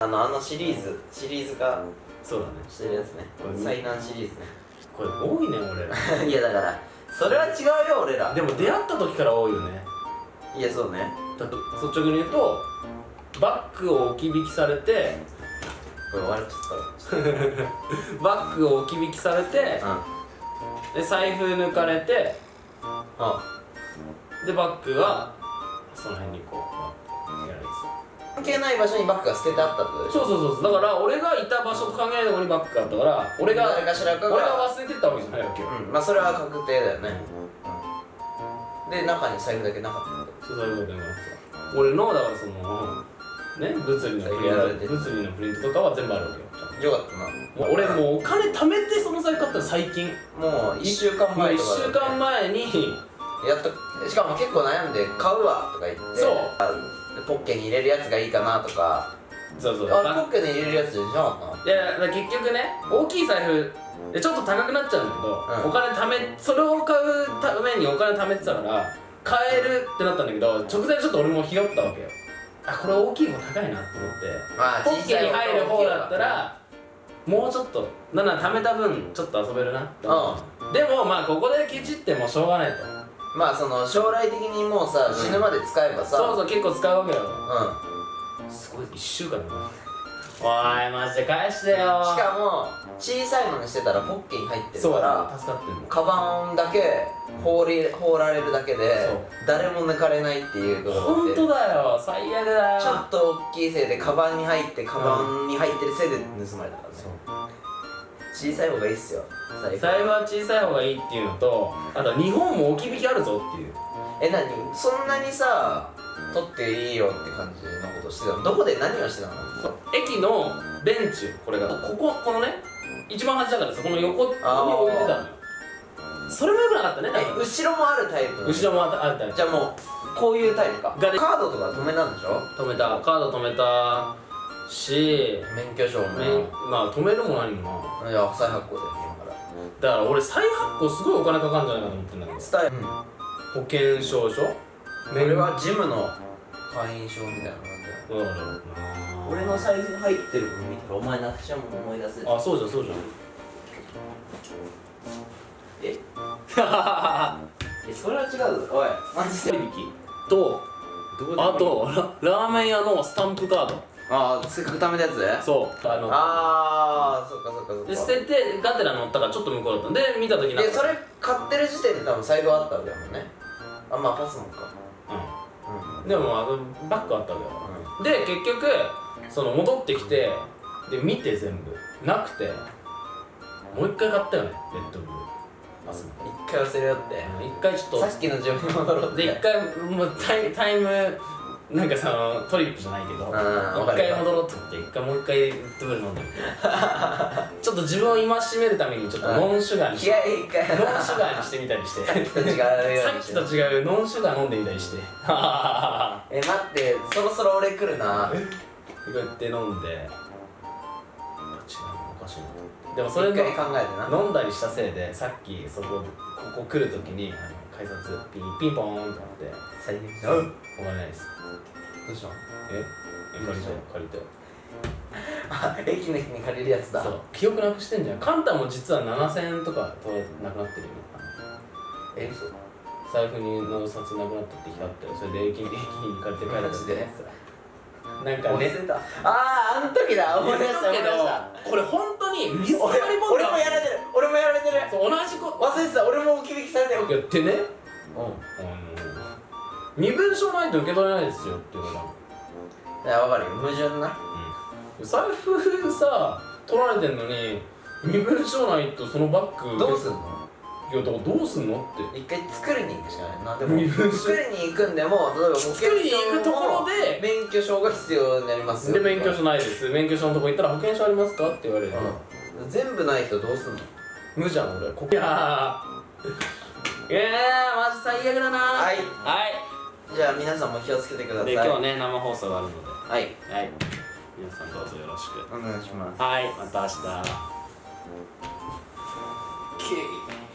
あのあのシリーズシリーズ化そうだね。してるやつね。これ災難シリーズこれ多いね俺 いやだからそれは違うよ俺ら。でも出会った時から多いよね。いやそうね。だと率直に言うとバッグを置き引きされてこれ終わるちょっ バッグを置き引きされてとうん。で財布抜かれてあでバッグはその辺にこうやら関係ない場所にバッグが捨ててあったってことでしょ？そうそうそうそう。だから俺がいた場所と考えるところにバッグがあったから俺が誰かしらかが俺が忘れてったわけじゃないわけよ。うん。まあそれは確定だよね、うん、で中に財布だけなかったってこそうそういうことになってた。俺のだからそのね物理のプリント物理のプリントとかは全部あるわけよ。とよかったな。俺もうお金貯めてその財布買ったの最近。もう1週間1前とか週間前に。やっとしかも結構悩んで買うわとか言って。そう。あポッケに入れるやつがいいかなとか。そうそう。あポッケに入れるやつじゃなかっいや結局ね大きい財布でちょっと高くなっちゃうんだけど、うん。お金貯めそれを買うためにお金貯めてたから買えるってなったんだけど直前ちょっと俺もひよったわけよ。あこれ大きい方高いなと思って。たまあポッケに入る方だったらもうちょっとな貯めた分ちょっと遊べるなって思う。でもまあここでケチってもしょうがないとまあその将来的にもうさ、うん。死ぬまで使えばさそうそう結構使うわけよ。うすごい1週間だな。おいマジで返してよ。んしかも小さいのにしてたらポッケに入ってるそうから助かってる。のカバンだけ放り放られるだけでそう。誰も抜かれないっていうところ本当でだよ。最悪だよ。ちょっと大きいせいでカバンに入ってカバンに入ってるせいで盗まれたからね、小さい方がいいっすよ。財布財布は小さい方がいいっていうのとあと日本も置き引きあるぞっていう。え何？そんなにさ取っていいよって感じのことしてたの？どこで何をしてたの？駅のベンチこれが。こここのね一番端だからさこの横に置いてたのよ。それもよくなかったね後ろもあるタイプ？後ろもあったあったじゃあもうこういうタイプか。カードとか止めなんでしょ？止めた。カード止めたし免許証も。めまあ止めるも何もな。いや再発行で今から。だから俺再発行すごいお金かかるんじゃないかと思ってんだけど。スタイル保険証書？俺はジムの会員証みたいな感じだろうな。俺の財布に入ってるの見たらお前なくしちゃうもん思い出せる。あそうじゃんそうじゃん。え？えそれは違うぞ。おいマジで。割引とあとララーメン屋のスタンプカードああせっかく貯めたやつ？そうあのああそっかそっかそっか。で捨ててガテラ乗ったからちょっと向こうだったんで見た時なんかでそれ買ってる時点で多分財布あったわけだもんね。あまあパスモンか。うん。うん。でもあのバッグあったわけよで結局その戻ってきてで見て全部。なくてもう一回買ったよねレッドブル一回忘れよって。一回ちょっと。さっきの自分に戻ろうって。で一回もうタイタイムなんかそのトリップじゃないけどん一わかる回戻ろうって言って一回もう一回ドブル飲んでみてちょっと自分を戒めるためにちょっとノンシュガーにし気合い一回ノンシュガーにしてみたりして。さっきと違うさっきと違うノンシュガー飲んでみたりして。え待ってそろそろ俺来るな。こうやって飲んで。違うおかしいな。でもそれ一の回考えてな。飲んだりしたせいでさっきそこここ来るときにあの改札ピンピンポーンってなって最悪「うん。お金ないです」どうしたの？え？え借りたよ。借りたよ。あ駅の日に借りるやつだ。そう。記憶なくしてんじゃん。カンタも実は7000円とかとなくなってるよ。え嘘？財布にの札なくなったって日あったよそれで駅に駅に借りて帰るマジで？なんかね。あああの時だ。思い出した思い出した。これ本当に水溜俺りボンド俺もやられてる。俺もやられてる。そう同じこと。忘れてた。俺も置き引きされてる。やってねうん。あの身分証ないと受け取れないですよっていうの。がいやわかるよ。矛盾な。うん。財布さ取られてんのに身分証ないとそのバッグどうすんの？いやだからどうすんのって。一回作りに行くしかない。なでも作りに行くんでも例えば保険作りに行くところで免許証が必要になりますよ。で免許証ないです。免許証のとこ行ったら保険証ありますかって言われるの、うん。全部ない人どうすんの？無じゃん俺。こいやー。いやーマジ最悪だな。はい。はい。じゃあ皆さんも気をつけてください。で今日ね生放送があるので。はい。はい。皆さんどうぞよろしく。お願いします。はい。また明日。OK